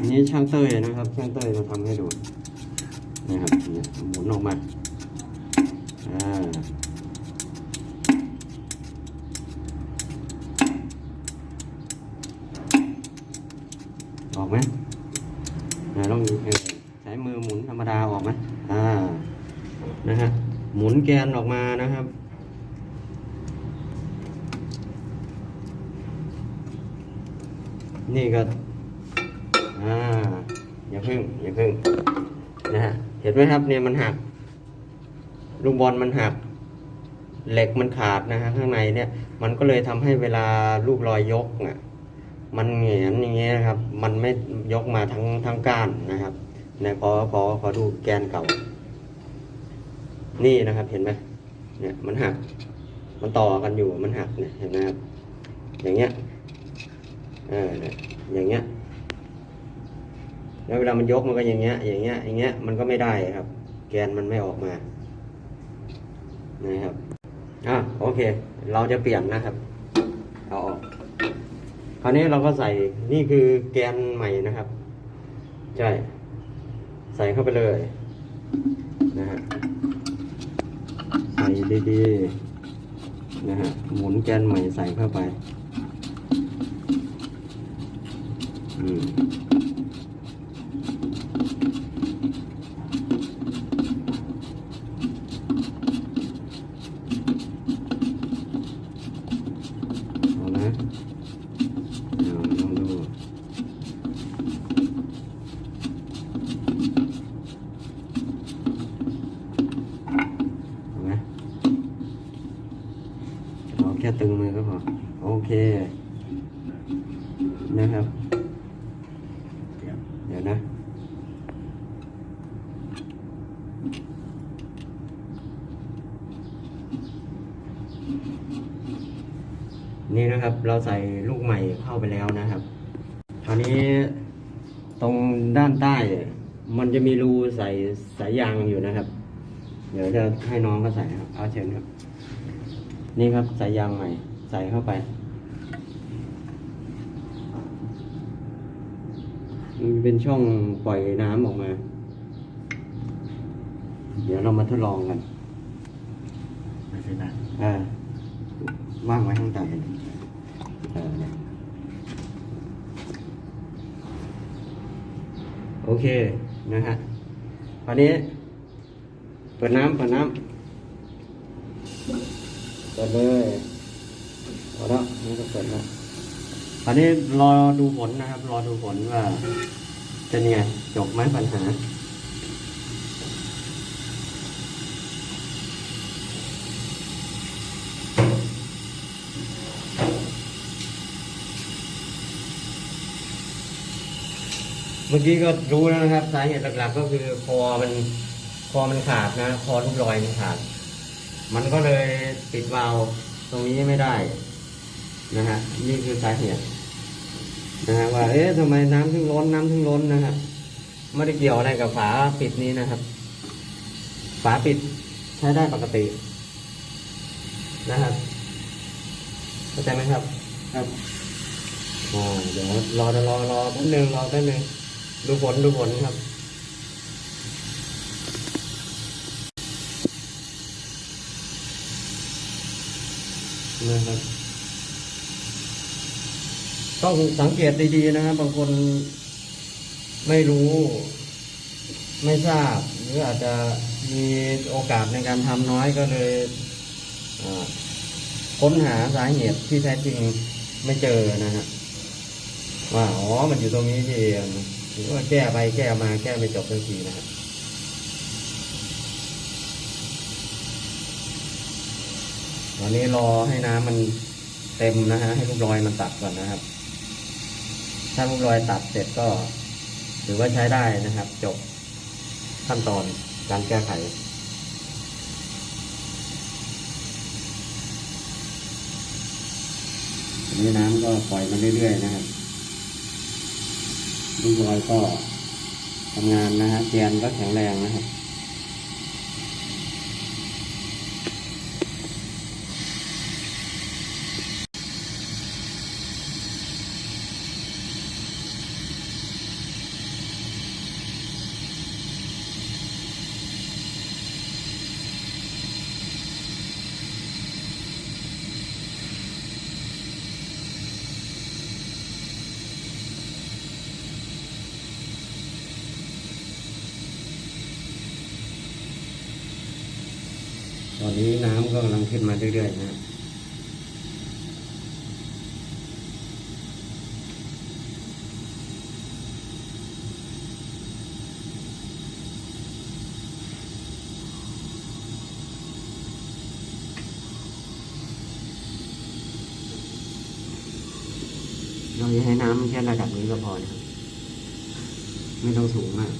อันนี้ช่างเต้ยนะครับ ช่างเต้ยมาทำให้ดูนะครับหมุนออกมาอ่าออกไหมนะลองดูเออใช้มือหมุนธรรมดาออกไหมอ่านะฮะหมุนแกนออกมานะครับนี่ก็ อ่าอย่าพึ่งอย่าพึ่งนะฮะเห็นไหมครับเนี่ยมันหักลูกบอลมันหัก เหล็กมันขาดนะฮะข้างในเนี่ย มันก็เลยทำให้เวลาลูกลอยยกอะมันเหงียนอย่างเงี้ยนะครับ มันไม่ยกมาทั้งทั้งก้านนะครับเนี่ยขอขอขอดูแกนเก่า นี่นะครับเห็นไหมเนี่ยมันหัก มันต่อกันอยู่มันหักเนี่ยเห็นไหมครับอย่างเงี้ยเออเนี่ยอย่างเงี้ย แล้วเวลามันยกมันก็อย่างเงี้ย อย่างเงี้ย อย่างเงี้ย มันก็ไม่ได้ครับ แกนมันไม่ออกมา นะครับ อะโอเค เราจะเปลี่ยนนะครับ เอาออก คราวนี้เราก็ใส่ นี่คือแกนใหม่นะครับ ใช่ ใส่เข้าไปเลย นะฮะ ใส่ดีๆ นะฮะ หมุนแกนใหม่ใส่เข้าไป อืม เอานะเอาลองดูเอาไหมเอา แค่ตึงมือก็พอ โอเค นะครับ เดี๋ยวนะ นี่นะครับ เราใส่ลูกใหม่เข้าไปแล้วนะครับคราวนี้ตรงด้านใต้ มันจะมีรูใส่สายยางอยู่นะครับ เดี๋ยวจะให้น้องก็ใส่ครับเอาเชิญครับ นี่ครับสายยางใหม่ ใส่เข้าไปมันเป็นช่องปล่อยน้ำออกมา เดี๋ยวเรามาทดลองกันไม่ใช่นะอ่า ว่างไว้ข้างใต้เออเนี่ยโอเคนะฮะคราวนี้เปิดน้ำเปิดน้ำเปิดเลยเอาละนี่ก็เปิดแล้วคราวนี้รอดูผลนะครับ รอดูผลว่าจะเนี่ยงไงจบไหมปัญหา เมื่อกี้ก็รู้แล้วนะครับ สาเหตุหลักๆก็คือคอมันคอมันขาดนะคอลูกลอยมันขาด มันก็เลยปิดวาล์วตรงนี้ไม่ได้ นะฮะนี่คือสาเหตุนะฮะว่าเอ๊ะทำไมน้ำถึงล้นน้ำถึงล้นนะครับไม่ได้เกี่ยวอะไรกับฝาปิดนี้นะครับ ฝาปิดใช้ได้ปกติ นะครับเข้าใจไหมครับ ครับอ่าเดี๋ยวรอรอรอแป๊บนึงรอแป๊บนึง ดูผลดูผลครับ นะครับ ต้องสังเกตดีๆนะครับ บางคนไม่รู้ ไม่ทราบ หรืออาจจะมีโอกาสในการทำน้อยก็เลยค้นหาสาเหตุที่แท้จริงไม่เจอนะฮะว่าอ๋อ มันอยู่ตรงนี้ที่เอง รือว่าแก้ไปแก้มาแก้ไม่จบสักทีนะครับตอนนี้รอให้น้ำมันเต็มนะฮะให้ลูกรอยมันตัดก่อนนะครับ ถ้าลูกรอยตัดเสร็จก็ถือว่าใช้ได้นะครับ จบขั้นตอนการแก้ไขอันนี้น้ำก็ปล่อยมาเรื่อยๆนะครับ ลูกรอยก็ทำงานนะฮะเจียนก็แข็งแรงนะครับ ตอนนี้น้ำก็กำลังขึ้นมาเรื่อยๆนะเราจะให้น้ำแค่ระดับนี้ก็พอนะครับ ไม่ต้องสูงมาก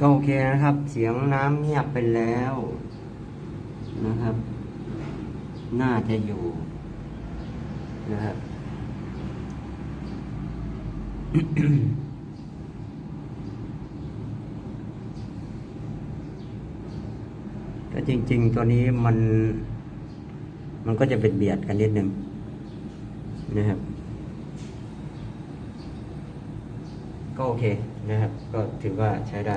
ก็โอเคนะครับ เสียงน้ำเงียบไปแล้วนะครับ น่าจะอยู่นะครับก็จริง ๆ ตัวนี้มัน มันก็จะเป็นเบียดกันนิดนึงนะครับก็โอเคนะครับ ก็ถือว่าใช้ได้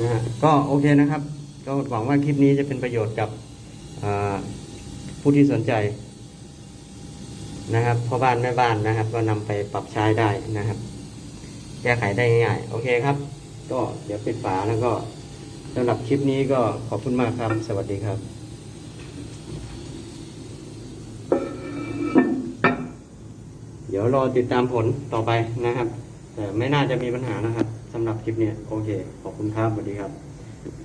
นะฮะก็โอเคนะครับ ก็หวังว่าคลิปนี้จะเป็นประโยชน์กับผู้ที่สนใจนะครับพ่อบ้านแม่บ้านนะครับ ก็นำไปปรับใช้ได้นะครับ แก้ไขได้ง่ายๆโอเคครับ ก็เดี๋ยวปิดฝาแล้วก็สำหรับคลิปนี้ก็ขอบคุณมากครับ สวัสดีครับเดี๋ยวรอติดตามผลต่อไปนะครับ แต่ไม่น่าจะมีปัญหานะครับ สำหรับคลิปเนี้ยโอเค ขอบคุณครับสวัสดีครับ